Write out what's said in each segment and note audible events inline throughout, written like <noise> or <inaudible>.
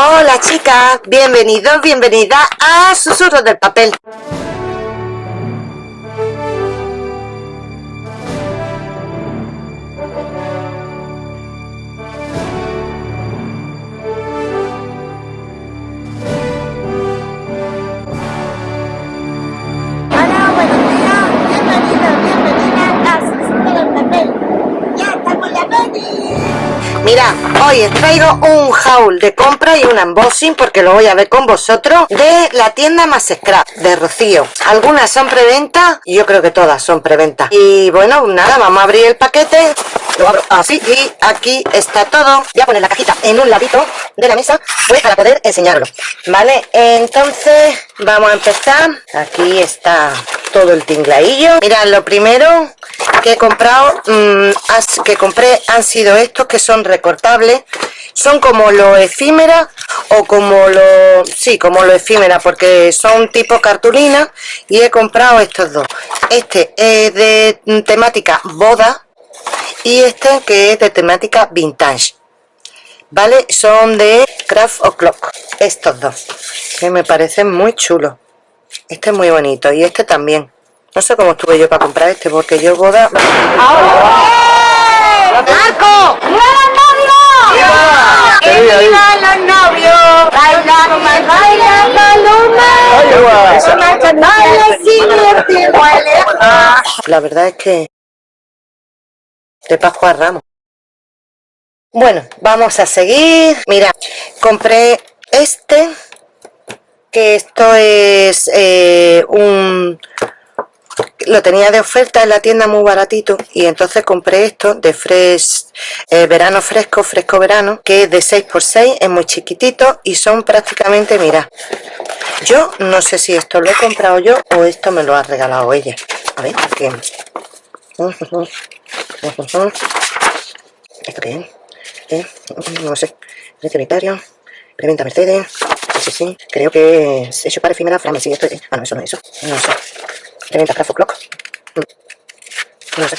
Hola chicas, bienvenidos, bienvenida a Susurros del Papel. Hoy os traigo un haul de compra y un unboxing porque lo voy a ver con vosotros de la tienda Más Scrap de Rocío. Algunas son preventa, yo creo que todas son preventa. Y bueno, nada, vamos a abrir el paquete. Lo abro así y aquí está todo. Voy a poner la cajita en un ladito de la mesa pues para poder enseñarlo. Vale, entonces vamos a empezar. Aquí está todo el tinglaillo. Mirad, lo primero que he comprado, mm, que compré han sido estos que son recortables. Son como lo efímera o como lo... Sí, como lo efímera porque son tipo cartulina y he comprado estos dos. Este es de temática boda y este que es de temática vintage. ¿Vale? Son de Craft O'Clock. Estos dos. Que me parecen muy chulos. Este es muy bonito y este también. No sé cómo estuve yo para comprar este porque yo boda... ¡Marco! ¡Nuevos novios! ¡Que vivan los novios! ¡Bailando, bailando, luna! ¡Baila sin iguales! La verdad es que... De Pascua a Ramos. Bueno, vamos a seguir. Mira, compré este. Que esto es eh, un... Lo tenía de oferta en la tienda muy baratito y entonces compré esto de fresh, eh, verano fresco, fresco verano, que es de 6x6, es muy chiquitito y son prácticamente, mira, yo no sé si esto lo he comprado yo o esto me lo ha regalado ella. A ver, ¿qué? ¿Esto qué es? ¿Eh? No sé. Precio unitario. Preventa Mercedes. Sí, sí. Creo que es hecho para efímera Frame. Sí. Ah, no, eso no es eso. No sé. Preventa Craft Clock. No sé.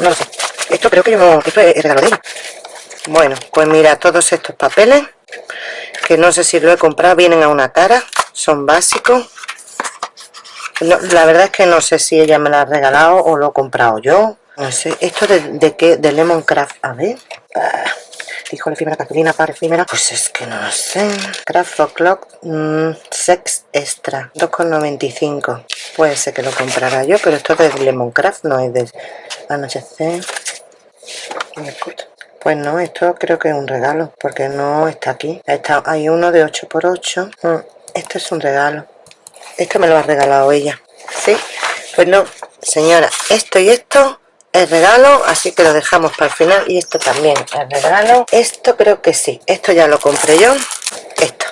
No lo sé. Esto creo que yo. Esto es regalo de. Bueno, pues mira, todos estos papeles, que no sé si lo he comprado, vienen a una cara, son básicos. La verdad es que no sé si ella me lo ha regalado o lo he comprado yo. No sé, esto de, de qué, de Lemon Craft, a ver. Ah, dijo la efímera cartulina para efímera. Pues es que no lo sé. Craft O'Clock mm, Sex Extra, 2,95. Puede ser que lo comprara yo, pero esto es de Lemon Craft, no es de anochecer. Pues no, esto creo que es un regalo, porque no está aquí. Está, hay uno de 8x8. Mm, Esto es un regalo. Esto me lo ha regalado ella. ¿Sí? Pues no, señora, esto y esto es regalo, así que lo dejamos para el final. Y esto también es regalo. Esto creo que sí. Esto ya lo compré yo. Esto.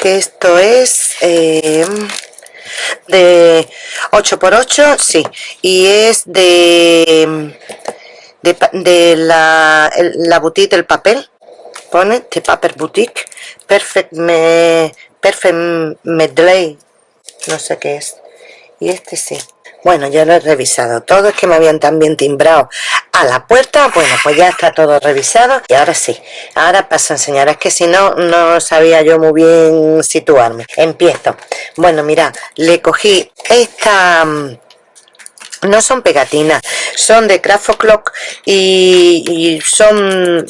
Que esto es... eh, de 8x8, sí. Y es de de, la, la boutique del papel pone The Paper Boutique Perfect, me, perfect Medley no sé qué es y este sí bueno ya lo he revisado. Todo es que me habían también timbrado a la puerta. Bueno pues ya está todo revisado y ahora sí. Ahora paso a enseñar. Es que si no no sabía yo muy bien situarme. Empiezo. Bueno mira le cogí esta mm, no son pegatinas, son de Craft O'Clock y, y son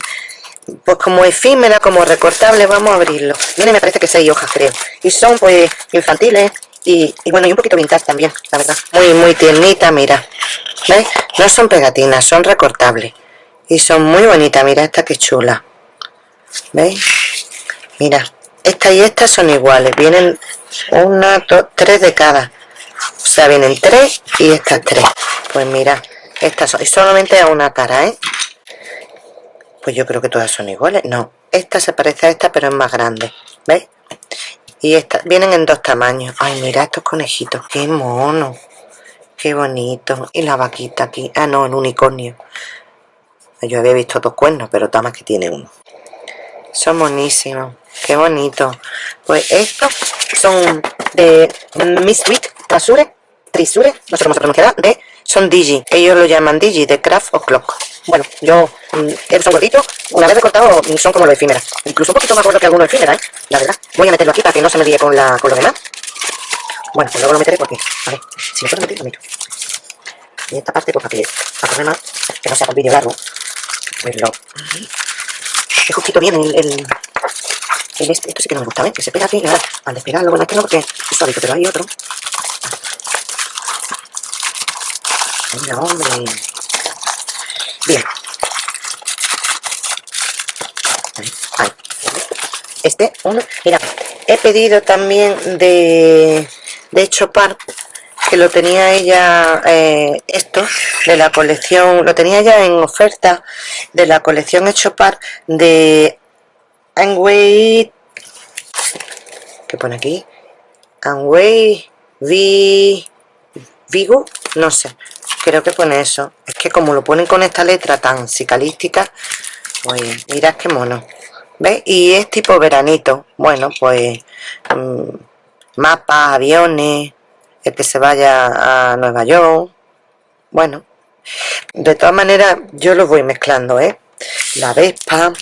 pues como efímeras, como recortables, vamos a abrirlo. Viene me parece que seis hojas creo. Y son pues infantiles y, bueno, y un poquito vintage también, la verdad. Muy, muy tiernita, mira. ¿Veis? No son pegatinas, son recortables. Y son muy bonitas, mira esta que chula. ¿Veis? Mira, esta y esta son iguales. Vienen una, dos, tres de cada. O sea, vienen tres y estas tres. Pues mira, estas son, y solamente a una cara, ¿eh? Pues yo creo que todas son iguales. No, esta se parece a esta, pero es más grande. ¿Veis? Y estas vienen en dos tamaños. Ay, mira estos conejitos. Qué mono. Qué bonito. Y la vaquita aquí. Ah, no, el unicornio. Yo había visto dos cuernos, pero está más que tiene uno. Son monísimos. Qué bonito. Pues estos son de Miss Wheat, Trasure, Trisure, no sé cómo se pronunciará, de, son Digi. Ellos lo llaman Digi, de Craft O'Clock. Bueno, yo, mmm, son gorditos, una vez recortado son como los efímeras. Incluso un poquito más gordos que algunos efímeras, ¿eh? La verdad. Voy a meterlo aquí para que no se me líe con, la, con lo demás. Bueno, pues luego lo meteré porque, a ver, si me puedo meter, lo meto. Y esta parte, pues para que, para correr más, que no sea un vídeo largo, pues lo... Que justito bien el, el, este, esto sí que no me gusta, ¿ves? Que se pega ahora al despegarlo, bueno, este no porque es suavito, pero hay otro. Venga, hombre. Bien. Este, uno. Mira, he pedido también de, de Chopar que lo tenía ella eh, esto de la colección lo tenía ya en oferta de la colección Echopar de Anway que pone aquí Anway Vi Vigo no sé creo que pone eso. Es que como lo ponen con esta letra tan psicalística pues mirad qué mono. ¿Veis? y es tipo veranito. Bueno pues mmm, mapas, aviones el que se vaya a Nueva York. Bueno de todas maneras yo los voy mezclando ¿eh? la Vespa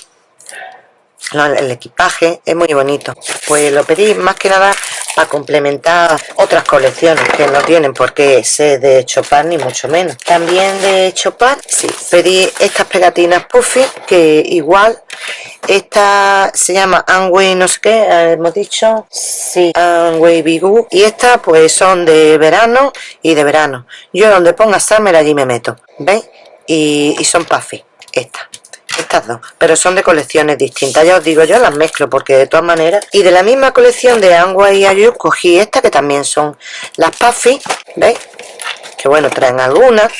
el equipaje es muy bonito. Pues lo pedí más que nada para complementar otras colecciones que no tienen por qué ser de Chopin ni mucho menos. También de Chopin sí pedí estas pegatinas puffy que igual esta se llama Anway no sé qué hemos dicho sí Anway Bigu y estas pues son de verano y de verano. Yo donde ponga Summer allí me meto ¿veis? y, y son puffy estas estas dos pero son de colecciones distintas ya os digo yo las mezclo porque de todas maneras y de la misma colección de Angua y Ayu cogí esta que también son las Puffy ¿veis? que bueno traen algunas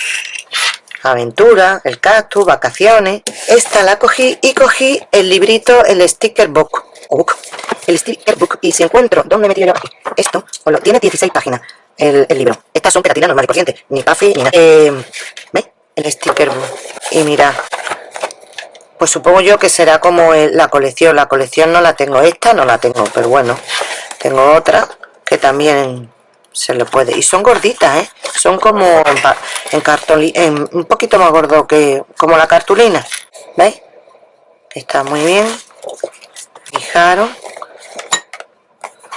aventura, el cactus, vacaciones esta la cogí y cogí el librito, el sticker book, el sticker book y si encuentro, ¿dónde me yo aquí? esto, tiene 16 páginas el, libro, estas son pegatinas normales corrientes ni Puffy ni nada eh, ¿veis? el sticker book y mira pues supongo yo que será como la colección la colección no la tengo esta no la tengo pero bueno tengo otra que también se le puede y son gorditas ¿eh? son como en, en un poquito más gordo que como la cartulina ¿veis? está muy bien fijaros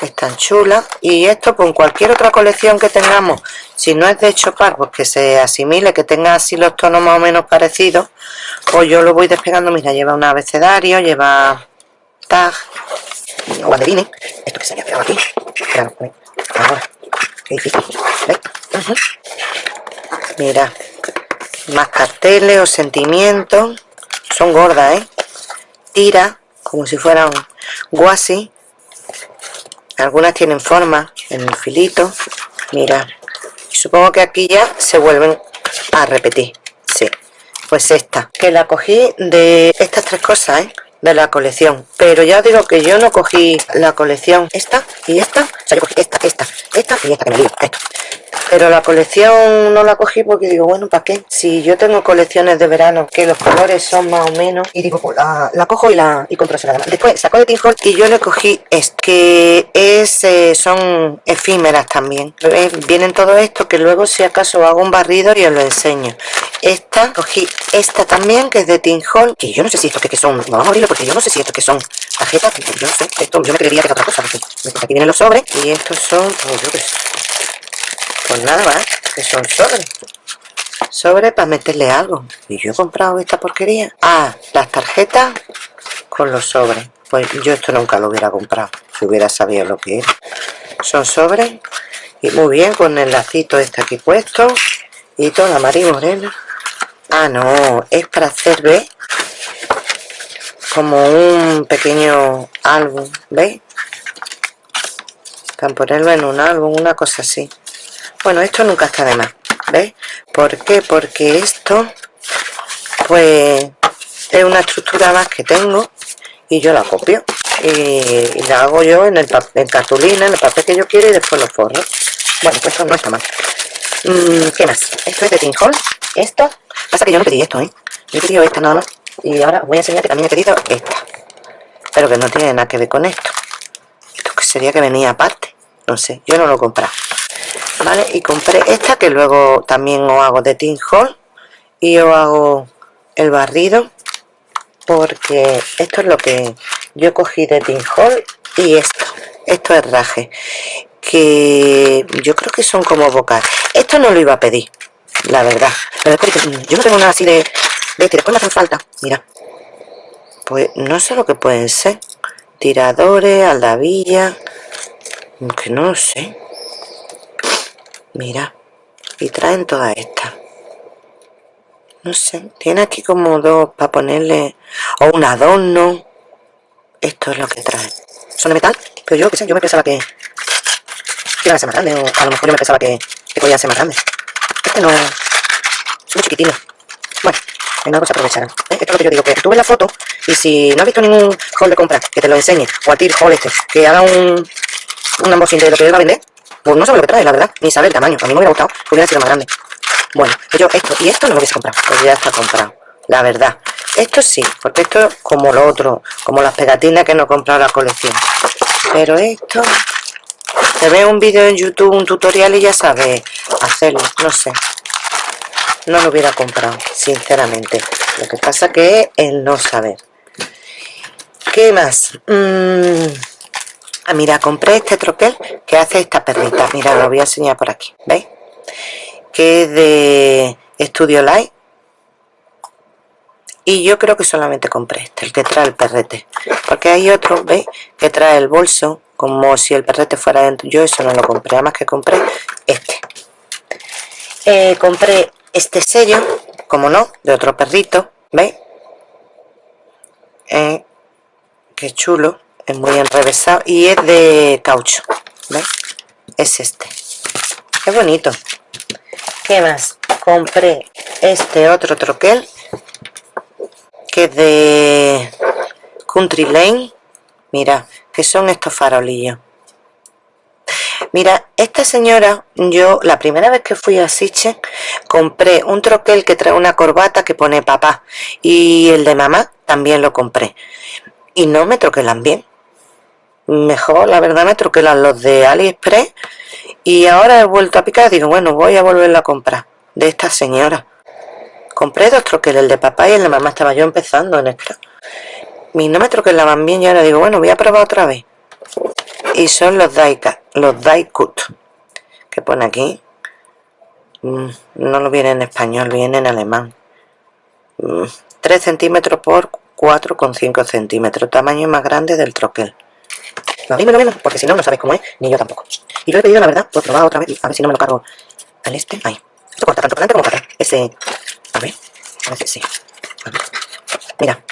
están chulas y esto con cualquier otra colección que tengamos si no es de chopar pues que se asimile que tenga así los tonos más o menos parecidos pues yo lo voy despegando. Mira lleva un abecedario lleva tag guanderines esto que se había pegado aquí ahora. Mira. Más carteles o sentimientos. Son gordas eh tira como si fueran guasi algunas tienen forma en el filito mira y supongo que aquí ya se vuelven a repetir sí pues esta que la cogí de estas tres cosas ¿eh? De la colección pero ya digo que yo no cogí la colección esta y esta o sea yo cogí esta, esta, esta y esta que me digo esto pero la colección no la cogí porque digo, bueno, ¿para qué? Si yo tengo colecciones de verano que los colores son más o menos y digo, pues la, cojo y la y compro la Después sacó de Tinhol y yo le cogí este, que es, eh, son efímeras también. Vienen todo esto que luego si acaso hago un barrido y os lo enseño. Esta, cogí esta también que es de Tinhol, que yo no sé si esto que, son, vamos a abrirlo porque yo no sé si esto que son tarjetas, yo no sé, esto yo me creería que es otra cosa, porque aquí vienen los sobres y estos son, pues yo pues nada más, que son sobres. Sobres para meterle algo. Y yo he comprado esta porquería. Ah, las tarjetas con los sobres. Pues yo esto nunca lo hubiera comprado, si hubiera sabido lo que era. Son sobres. Y muy bien, con el lacito este aquí puesto. Y toda María Morena. Ah, no, es para hacer, ¿ves? Como un pequeño álbum, ¿veis? Para ponerlo en un álbum, una cosa así bueno esto nunca está de más ¿veis? ¿por qué? porque esto pues es una estructura más que tengo y yo la copio y, la hago yo en el en cartulina, en el papel que yo quiero y después lo forro bueno, pues esto no está mal mm, ¿qué más? esto es de Tinhol esto, pasa que yo no pedí esto, ¿eh? yo he pedido esta nada más. Y ahora voy a enseñar que también he pedido esta. Pero que no tiene nada que ver con esto. Esto que sería que venía aparte. No sé, yo no lo he comprado. ¿vale? Y compré esta que luego también os hago de Tin Hall y os hago el barrido. Porque esto es lo que yo cogí de Tin Hall y esto, esto es raje. Que yo creo que son como bocas esto no lo iba a pedir la verdad. Pero es que yo no tengo nada así de, de que después me hacen falta. Mira. Pues no sé lo que pueden ser. Tiradores, aldavilla que no lo sé. Mira. Y traen todas estas. No sé, tiene aquí como dos para ponerle o un adorno. Esto es lo que trae. Son de metal, pero yo que sé, yo me pensaba que iban a ser más grandes o a lo mejor yo me pensaba que, que podían ser más grandes este no, es muy chiquitino bueno, en algo se aprovecharán ¿eh? esto es lo que yo digo, que tú ves la foto y si no has visto ningún haul de compra que te lo enseñe o al tir haul este, que haga un un unboxing de lo que él va a vender pues no sabe lo que trae, la verdad, ni sabe el tamaño a mí me hubiera gustado que hubiera sido más grande bueno, yo esto y esto no lo hubiese comprado, pues ya está comprado. La verdad. Esto sí, porque esto es como lo otro, como las pegatinas que no he comprado la colección. Pero esto... Te ve un vídeo en YouTube, un tutorial y ya sabes hacerlo, no sé. No lo hubiera comprado, sinceramente. Lo que pasa que es el no saber. ¿Qué más? Mm, ah, mira, compré este troquel que hace esta perrita. Mira, lo voy a enseñar por aquí. ¿Veis? que es de Studio Light y yo creo que solamente compré este, el que trae el perrete porque hay otro, ¿veis? que trae el bolso como si el perrete fuera dentro yo eso no lo compré, además que compré este eh, compré este sello como no, de otro perrito ¿veis? Eh, qué chulo es muy enrevesado y es de caucho ¿veis? es este es bonito ¿Qué más? Compré este otro troquel que es de Country Lane. Mira, que son estos farolillos. Mira, esta señora, yo la primera vez que fui a Siche, compré un troquel que trae una corbata que pone papá. Y el de mamá también lo compré. Y no me troquelan bien. Mejor, la verdad, me troquelan los de AliExpress y ahora he vuelto a picar, digo, bueno, voy a volverla a comprar de esta señora. Compré dos troqueles, el de papá y el de mamá, estaba yo empezando en esto. Y no me troquelaban bien y ahora digo, bueno, voy a probar otra vez. Y son los Daika, los Daikut, que pone aquí. Mm, no lo viene en español, viene en alemán. 3 mm, centímetros por 4,5 centímetros, tamaño más grande del troquel. No, lo menos, porque si no, no sabéis cómo es, ni yo tampoco. Y lo he pedido, la verdad, por probar otra vez, a ver si no me lo cargo al este. Ahí. Esto corta tanto para adelante como para. Ese. A ver. A ver si sí. Mira.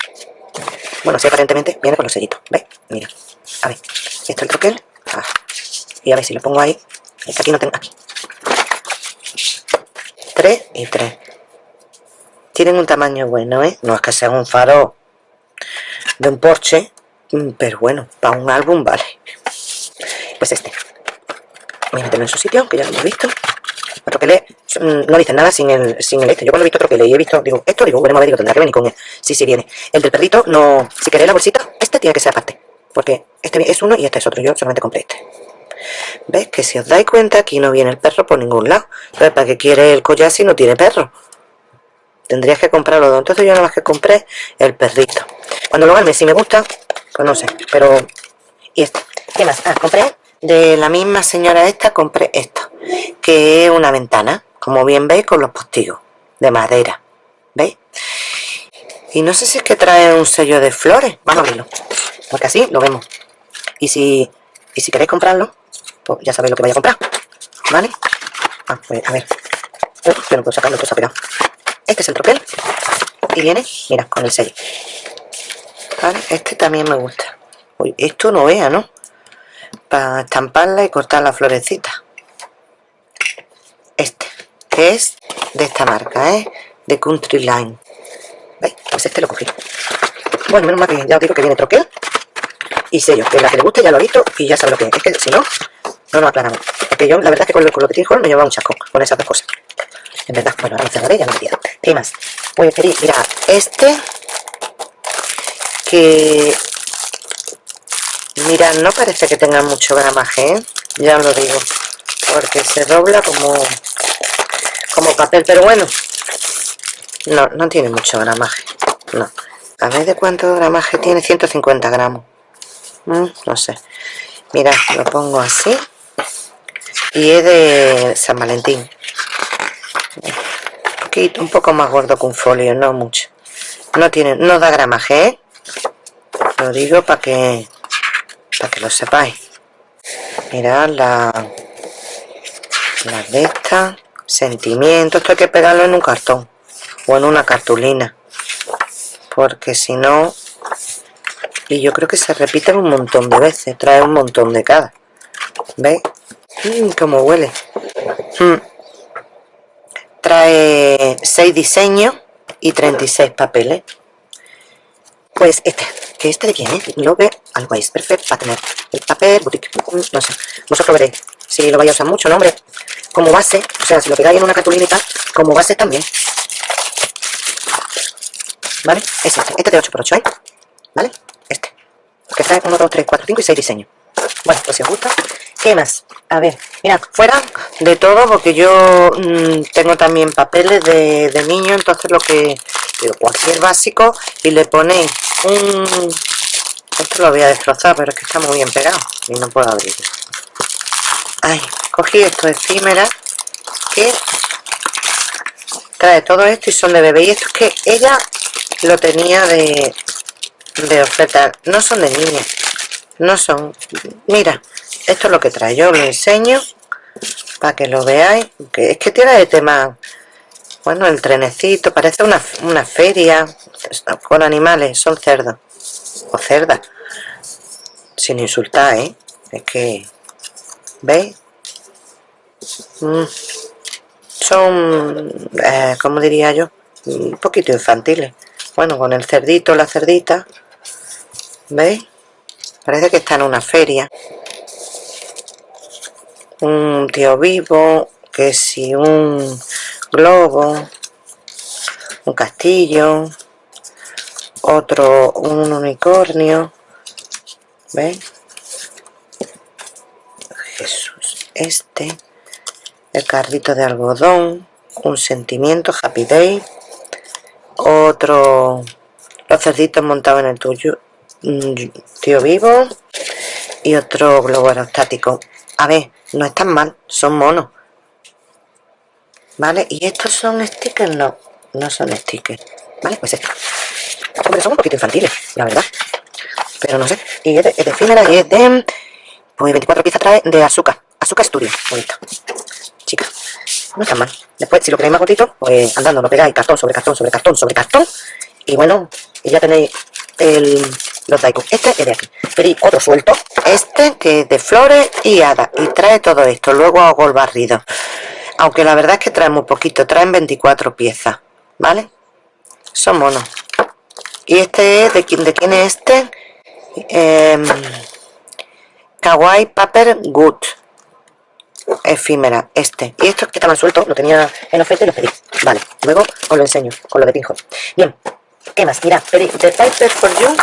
Bueno, sí, aparentemente viene con los sellitos. ¿Ves? Mira. A ver. Esto es el troquel. Ah. Y a ver si lo pongo ahí. Es que aquí no tengo. Aquí. 3 y 3. Tienen un tamaño bueno, ¿eh? No es que sea un faro de un Porsche, mm, pero bueno, para un álbum vale. Pues este voy a meterlo en su sitio, que ya lo hemos visto. Lee, no dice nada sin el, sin el este. Yo cuando he visto otro que lee y he visto, digo, esto, digo, veremos a ver, digo, tendrá que venir con él. Sí, sí viene. El del perrito, no, si queréis la bolsita, este tiene que ser aparte. Porque este es uno y este es otro. Yo solamente compré este. ¿Ves? Que si os dais cuenta, aquí no viene el perro por ningún lado. Entonces, ¿para qué quiere el collar si no tiene perro? Tendrías que comprarlo dos. Entonces yo nada más que compré el perrito. Cuando lo arme, si me gusta, pues no sé. Pero... Y este. ¿Qué más? Ah, compré de la misma señora esta compré esto, que es una ventana, como bien veis, con los postigos de madera, ¿veis? Y no sé si es que trae un sello de flores, vamos a abrirlo, porque así lo vemos. Y si, y si queréis comprarlo, pues ya sabéis lo que vais a comprar, ¿vale? Ah, pues a ver, yo no puedo sacarlo, está pegado. Este es el troquel, y viene, mira, con el sello. ¿Vale? Este también me gusta. Uy, esto no vea, ¿no? Para estamparla y cortar la florecita. Este que es de esta marca ¿eh? de Country Line. ¿veis? pues este lo cogí. Bueno menos mal que ya os digo que viene troquel y sello que la que le guste ya lo ha visto y ya sabe lo que es. Es que si no no nos aclaramos. Porque yo la verdad es que con lo, con lo que tiene me lleva un chasco con esas dos cosas. En verdad bueno ahora cerraré ya no me ¿qué más? pues quería mira este que Mira, no parece que tenga mucho gramaje, ¿eh? ya lo digo, porque se dobla como, como papel, pero bueno, no, no tiene mucho gramaje no, a ver de cuánto gramaje tiene 150 gramos. Mm, no sé. Mira, lo pongo así y es de San Valentín. Un, un poco más gordo que un folio, no mucho. No tiene, no da gramaje ¿eh? lo digo para que para que lo sepáis mirad la la de esta sentimiento esto hay que pegarlo en un cartón o en una cartulina porque si no y yo creo que se repiten un montón de veces trae un montón de cada ¿veis? Mmm, como huele mm. trae 6 diseños y 36 papeles pues este que este de quién es lo ve algo es perfecto para tener el papel boutique no sé vosotros veréis si lo vais a usar mucho nombre como base o sea si lo pegáis en una tal como base también ¿vale? Es este, este de 8x8 ¿eh? ¿vale? Este, que trae 1, 2, 3, 4, 5 y 6 diseños. Bueno, pues si os gusta, ¿qué más? A ver, mira, fuera de todo, porque yo mmm, tengo también papeles de, de niño, entonces lo que, cualquier básico, y le ponéis un... Esto lo voy a destrozar, pero es que está muy bien pegado, y no puedo abrirlo. Ay, cogí esto efímera, que trae todo esto y son de bebé, y esto es que ella lo tenía de, de oferta no son de niña no son mira esto es lo que trae yo lo enseño para que lo veáis que es que tiene de tema bueno el trenecito parece una, una feria con animales son cerdos o cerdas sin insultar ¿eh? es que ¿veis? Mm. son eh, como diría yo un poquito infantiles bueno con el cerdito la cerdita ¿veis? Parece que está en una feria un tío vivo que si un globo un castillo otro un unicornio ¿veis? Jesús este el carrito de algodón un sentimiento happy day otro los cerditos montados en el tuyo tío vivo y otro globo aerostático. A ver, no están mal, son monos. ¿vale? y estos son stickers, no no son stickers, ¿vale? pues esto hombre, son un poquito infantiles, la verdad. Pero no sé, y es de, es y es de pues 24 piezas trae de azúcar azúcar estudio, bonito. Chica, no está mal. Después si lo queréis más cortito, pues andando lo pegáis cartón sobre cartón sobre cartón sobre cartón. Y bueno, y ya tenéis el, Este es de aquí. Pero otro suelto. Este que es de flores y hadas. Y trae todo esto. Luego hago el barrido. Aunque la verdad es que trae muy poquito. Traen 24 piezas. ¿Vale? Son monos. Y este es, ¿de quién, de quién es este? Eh, Kawaii Paper Good. Efímera, este. Y estos que estaban sueltos, lo tenía en oferta y los pedí. Vale, luego os lo enseño con lo de pinjo. Bien, ¿Qué más? Mira, de Piper for You,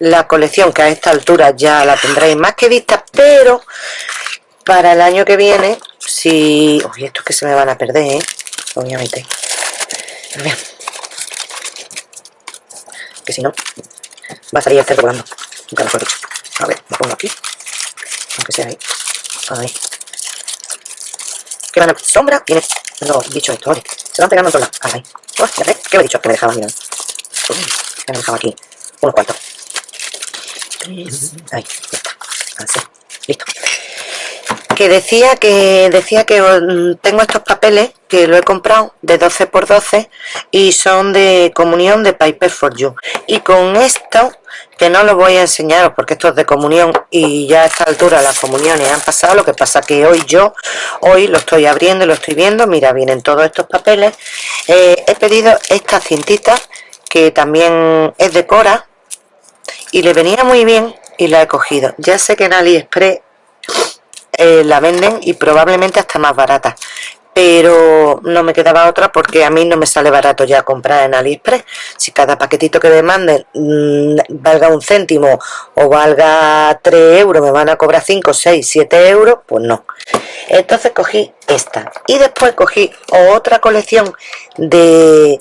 la colección que a esta altura ya la tendréis más que vista, pero para el año que viene, si... Uy, estos que se me van a perder, ¿eh? Obviamente. Que si no, va a salir el cerdo volando. Nunca. A ver, lo pongo aquí. Aunque sea ahí. Ahí. ¿Qué van a... Sombra, viene... No, dicho esto, vale. Se van pegando en todos lados. Ahí. ¿qué me he dicho? Que me dejaba mirando. Me dejado aquí unos cuantos. Ahí, ya. Así. Listo. Que decía que decía que mm, tengo estos papeles que lo he comprado de 12 por 12 y son de comunión de Piper for You. Y con esto, que no lo voy a enseñaros porque esto es de comunión y ya a esta altura las comuniones han pasado, lo que pasa que hoy yo, hoy lo estoy abriendo y lo estoy viendo, mira, vienen todos estos papeles. Eh, he pedido esta cintita que también es de Cora y le venía muy bien y la he cogido. Ya sé que en AliExpress eh, la venden y probablemente hasta más barata pero no me quedaba otra porque a mí no me sale barato ya comprar en AliExpress. Si cada paquetito que me manden mmm, valga un céntimo o valga 3 euros me van a cobrar 5, 6, 7 euros pues no. Entonces cogí esta. Y después cogí otra colección de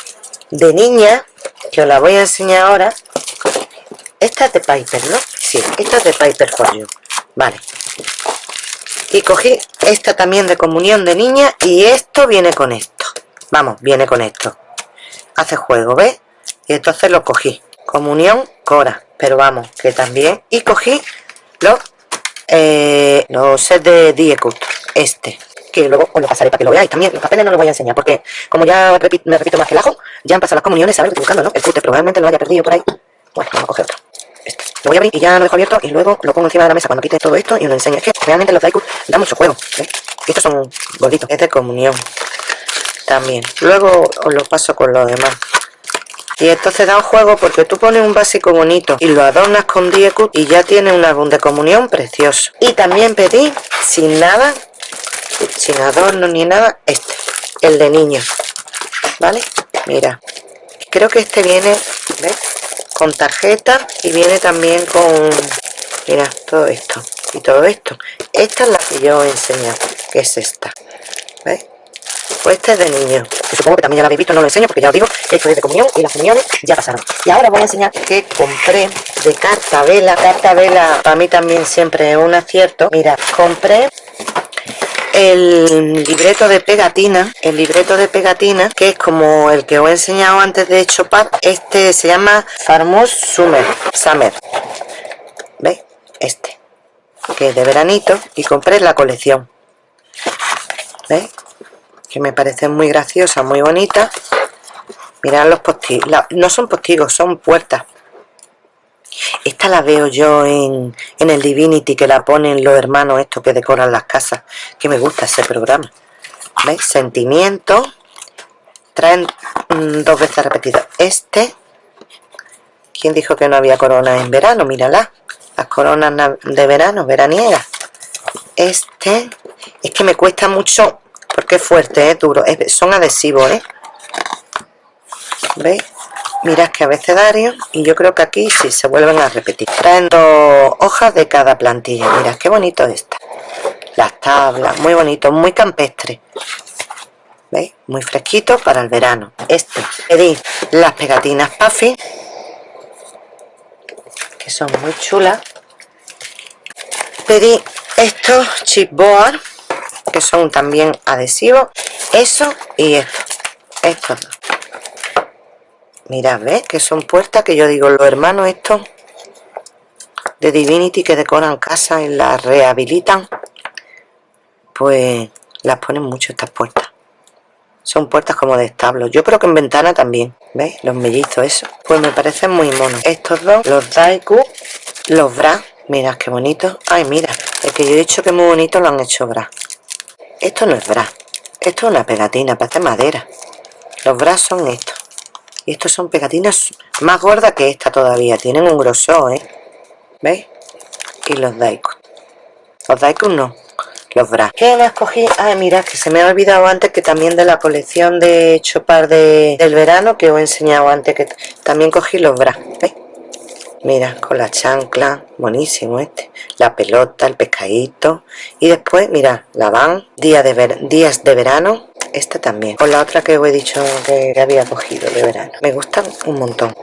de niña que os la voy a enseñar ahora esta es de Piper, ¿no? sí, esta es de Piper for You vale. Y cogí esta también de comunión de niña y esto viene con esto. Vamos, viene con esto. Hace juego, ¿ves? y entonces lo cogí. Comunión Cora. Pero vamos, que también. Y cogí los eh, los sets de Diecut este. Que luego os lo pasaré para que lo veáis. También los papeles no los voy a enseñar porque como ya me repito más que el ajo ya han pasado las comuniones a ver buscando ¿no? el cute probablemente lo haya perdido por ahí. Bueno, vamos a coger otro lo voy a abrir y ya lo dejo abierto y luego lo pongo encima de la mesa cuando quite todo esto y os lo enseño. Es que realmente los Daiku dan mucho juego ¿ves? estos son gorditos. Es de comunión también. Luego os lo paso con los demás. Y entonces da un juego porque tú pones un básico bonito y lo adornas con Diecut y ya tiene un álbum de comunión precioso. Y también pedí sin nada sin adorno ni nada este el de niño vale mira creo que este viene ¿ves? Con tarjeta y viene también con mira todo esto y todo esto. Esta es la que yo he enseñado que es esta ¿ves? pues este es de niño que supongo que también ya lo habéis visto no lo enseño porque ya os digo esto es de comunión y las comuniones ya pasaron. Y ahora voy a enseñar que compré de carta vela carta vela para mí también siempre es un acierto. Mira compré el libreto de pegatina el libreto de pegatina que es como el que os he enseñado antes de chopar este se llama Farmos Summer Summer ¿veis? este que es de veranito y compré la colección ¿veis? que me parece muy graciosa muy bonita mirad los postigos no son postigos son puertas esta la veo yo en, el Divinity que la ponen los hermanos estos que decoran las casas. Que me gusta ese programa. ¿Veis? Sentimiento. Traen mm, dos veces repetido. Este. ¿Quién dijo que no había coronas en verano? Mírala. Las coronas de verano, veraniegas. Este. Es que me cuesta mucho porque es fuerte, es duro. son adhesivos, ¿eh? ¿Veis? Mirad que abecedario. Y yo creo que aquí sí se vuelven a repetir. Traen dos hojas de cada plantilla. Mirad qué bonito está. Las tablas muy bonito muy campestre. ¿veis? muy fresquito para el verano. Este pedí las pegatinas Puffy que son muy chulas. Pedí estos chipboard que son también adhesivos. Eso y esto. Estos dos Mirad, ¿ves? Que son puertas que yo digo, los hermanos estos de Divinity que decoran casas y las rehabilitan, pues las ponen mucho estas puertas. Son puertas como de establo. Yo creo que en ventana también. ¿Veis? Los mellizos, eso. Pues me parecen muy monos. Estos dos, los Daiku, los Bra. Mirad qué bonito. Ay, mira. El que yo he dicho que muy bonito lo han hecho Bra. Esto no es Bra. Esto es una pegatina, parece madera. Los Bra son estos. Y estos son pegatinas más gordas que esta todavía. Tienen un grosor, ¿eh? ¿Veis? Y los Daikon. Los Daikon no. Los Bra. ¿Qué me escogí? Ah, mira, que se me ha olvidado antes que también de la colección de Chopar de, del verano que os he enseñado antes que también cogí los Bra. ¿Veis? Mira, con la chancla, buenísimo este. La pelota, el pescadito. Y después, mira, la van, día de días de verano esta también. Con la otra que os he dicho que había cogido de verano. Me gustan un montón.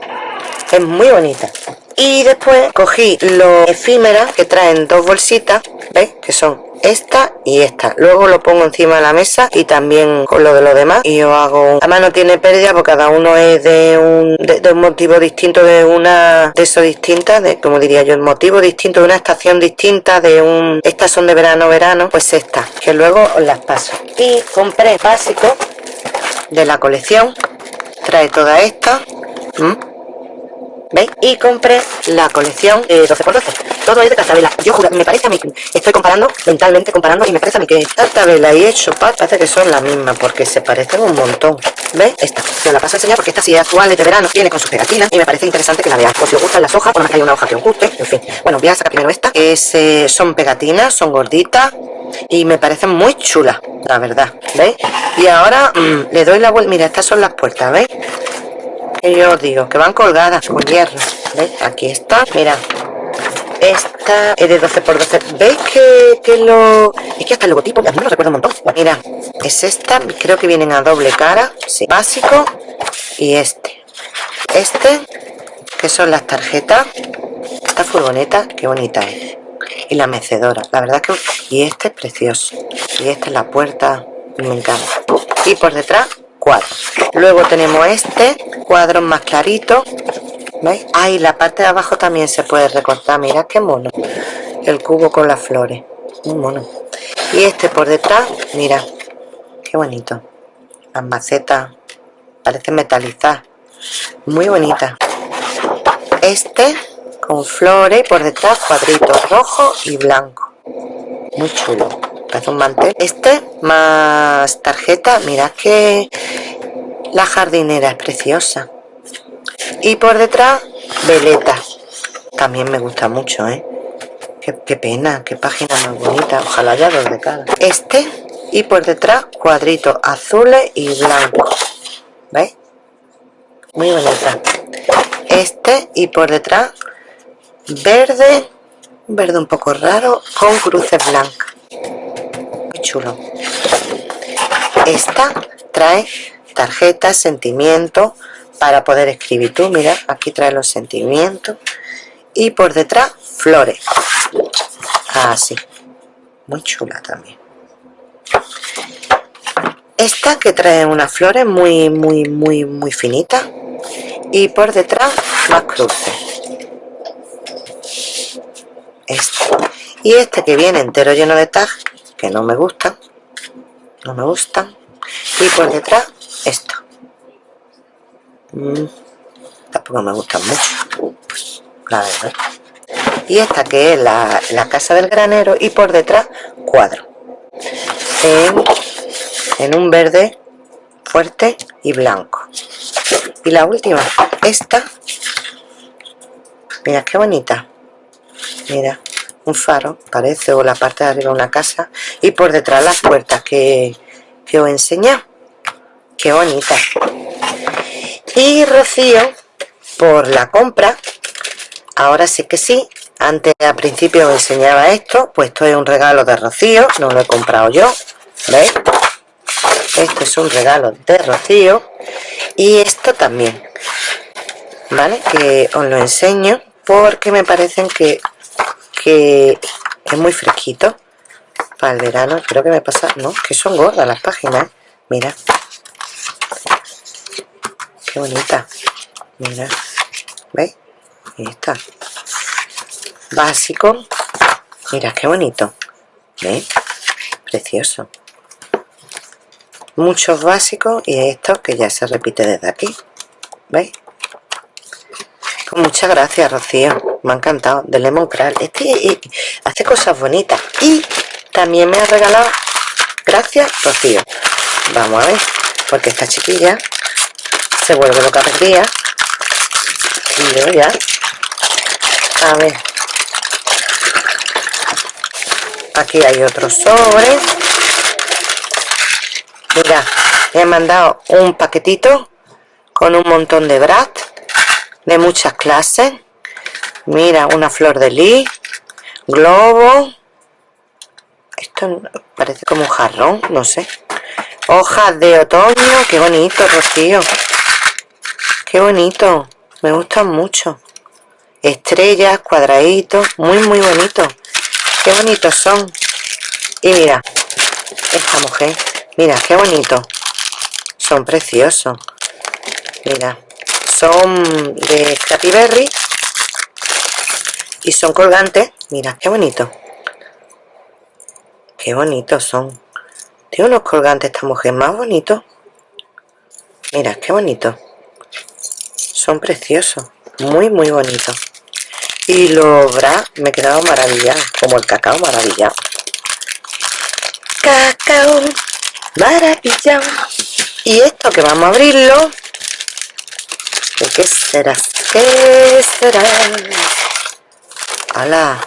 Es muy bonita. Y después cogí los efímeras que traen dos bolsitas ¿veis? que son esta y esta. Luego lo pongo encima de la mesa y también con lo de los demás y yo hago además no tiene pérdida porque cada uno es de un, de, un motivo distinto de una de eso distinta de como diría yo el motivo distinto de una estación distinta de un estas son de verano verano pues esta que luego os las paso. Y compré básico de la colección trae toda esta ¿Veis? Y compré la colección de 12x12. Todo es de cartabela. Yo juro, me parece a mí, estoy comparando, mentalmente comparando, y me parece a mí que cartabela y hecho parece que son la misma, porque se parecen un montón. ¿Veis? Esta. Yo la paso a enseñar porque esta sí es actual, es de verano, viene con sus pegatinas, y me parece interesante que la veáis. Por si os gustan las hojas, por más que hay una hoja que os guste, en fin. Bueno, voy a sacar primero esta, que eh, son pegatinas, son gorditas, y me parecen muy chulas, la verdad. ¿Veis? Y ahora mm, le doy la vuelta. Mira, estas son las puertas, ¿veis? Yo digo que van colgadas con hierro aquí está mira Esta es de 12 x 12 ¿Veis que, que lo...? Es que hasta el logotipo, a mí me lo recuerda un montón. Mira, es esta, creo que vienen a doble cara. Sí. Básico y este. Este, que son las tarjetas. Esta furgoneta, qué bonita es. Y la mecedora, la verdad que... Y este es precioso. Y esta es la puerta, me encanta. Y por detrás, Luego tenemos este, cuadros más claritos. ¿Veis? Ahí la parte de abajo también se puede recortar. Mira qué mono. El cubo con las flores. Muy mono. Y este por detrás, mira. Qué bonito. Las macetas. Parece metalizar. Muy bonita. Este con flores y por detrás cuadritos rojo y blanco. Muy chulo. Un mantel. Este más tarjeta. Mira que la jardinera es preciosa y por detrás veleta también me gusta mucho ¿eh? qué, pena qué página más bonita ojalá haya dos de cada este y por detrás cuadritos azules y blancos ¿veis? muy bonita este y por detrás verde verde un poco raro con cruces blancas chulo. Esta trae tarjetas, sentimientos para poder escribir. Tú, mira, aquí trae los sentimientos. Y por detrás flores. Así, muy chula también. Esta que trae unas flores muy muy muy muy finitas. Y por detrás más cruces. Este. Y este que viene entero lleno de tag que no me gustan no me gustan y por detrás esto. Mm, tampoco me gustan mucho la verdad. Y esta que es la, casa del granero y por detrás cuadro. En, en un verde fuerte y blanco. Y la última esta. Mira qué bonita. Mira un faro parece o la parte de arriba una casa y por detrás las puertas que, que os he enseñado. Qué bonita. Y Rocío por la compra ahora sí que sí antes al principio os enseñaba esto pues esto es un regalo de Rocío no lo he comprado yo ¿veis? esto es un regalo de Rocío y esto también vale que os lo enseño porque me parecen que, que es muy fresquito para el verano creo que me pasa no que son gordas las páginas mira. Qué bonita. Mira. ¿veis? ahí está. Básico. Mira qué bonito. ¿veis? precioso. Muchos básicos y esto que ya se repite desde aquí. ¿veis? Pues muchas gracias Rocío me ha encantado de Lemon Crawl este hace cosas bonitas. Y también me ha regalado gracias Rocío. Vamos a ver porque esta chiquilla se vuelve loca perdida y yo ya a ver. Aquí hay otro sobre. Mira me han mandado un paquetito con un montón de brat de muchas clases mira una flor de lis globo. Esto parece como un jarrón no sé. Hojas de otoño qué bonito rocío. Qué bonito me gustan mucho. Estrellas cuadraditos muy muy bonito. Qué bonitos son. Y mira esta mujer mira qué bonito. Son preciosos. Mira son de Scrappy y son colgantes. Mira qué bonito. Qué bonitos son. Tiene unos colgantes esta mujer más bonitos. Mira qué bonito. Son preciosos. Muy muy bonitos. Y los bra me he quedado maravillado como el cacao maravillado. Cacao maravillado. Y esto que vamos a abrirlo qué será? ¿qué será? ¡Hala!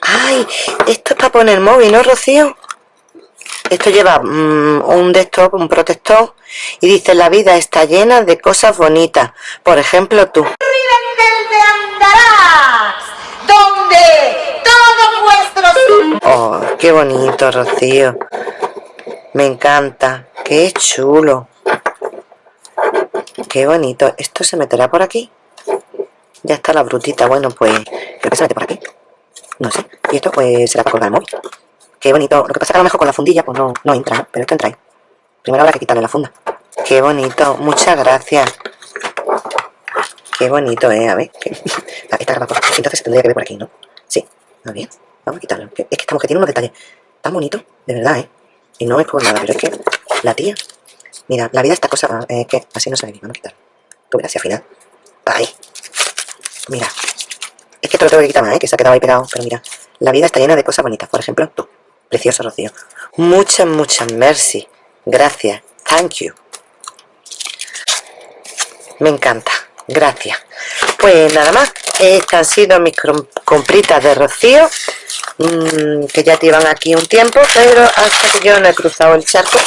¡ay! esto es para poner móvil ¿no Rocío? esto lleva mm, un desktop, un protector y dice la vida está llena de cosas bonitas por ejemplo tú donde Oh, qué bonito, Rocío. Me encanta. Qué chulo. Qué bonito. ¿Esto se meterá por aquí? Ya está la brutita. Bueno, pues creo que se mete por aquí. No sé. Y esto pues será para colgar el móvil. Qué bonito. Lo que pasa es que a lo mejor con la fundilla pues no, no entra, ¿no? Pero esto entra ahí. Primero habrá que quitarle la funda. Qué bonito. Muchas gracias. Qué bonito, ¿eh? A ver. <laughs> Esta grabado Entonces tendría que ver por aquí, ¿no? Sí. Muy bien. Vamos a quitarlo. Es que esta mujer tiene unos detalles tan bonitos. De verdad, ¿eh? Y no es por nada, pero es que la tía... Mira, la vida esta cosa... Eh, que así no se ve bien. Vamos a quitar. Tú verás al final... Ahí. Mira. Es que te lo tengo que quitar más, ¿eh? Que se ha quedado ahí pegado. Pero mira. La vida está llena de cosas bonitas. Por ejemplo, tú. Precioso, Rocío. Muchas, muchas merci. Gracias. Thank you. Me encanta. Gracias. Pues nada más. Estas han sido mis compritas de Rocío. Mmm, que ya llevan aquí un tiempo. Pero hasta que yo no he cruzado el charco.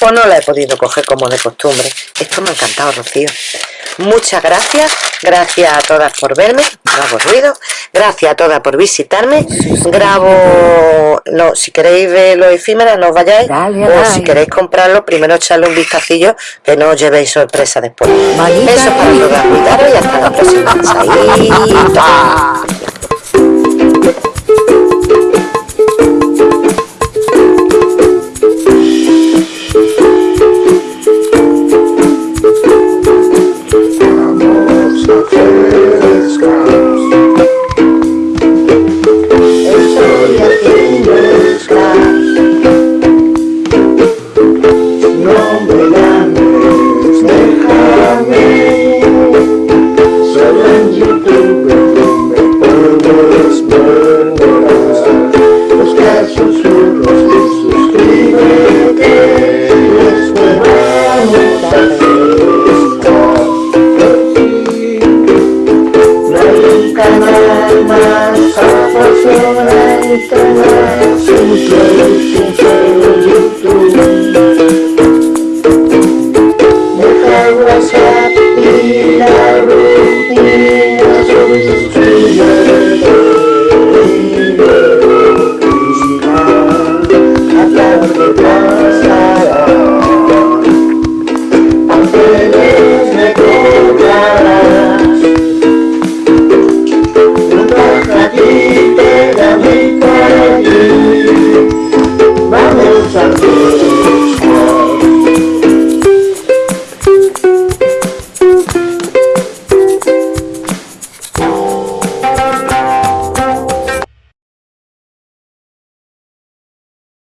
Pues no la he podido coger como de costumbre. Esto me ha encantado, Rocío. Muchas gracias, gracias a todas por verme, no hago ruido, gracias a todas por visitarme, grabo, no, si queréis ver los efímeros no os vayáis, o si queréis comprarlo, primero echarle un vistacillo, que no os llevéis sorpresa después. Besos para todas, cuidaros y hasta la próxima.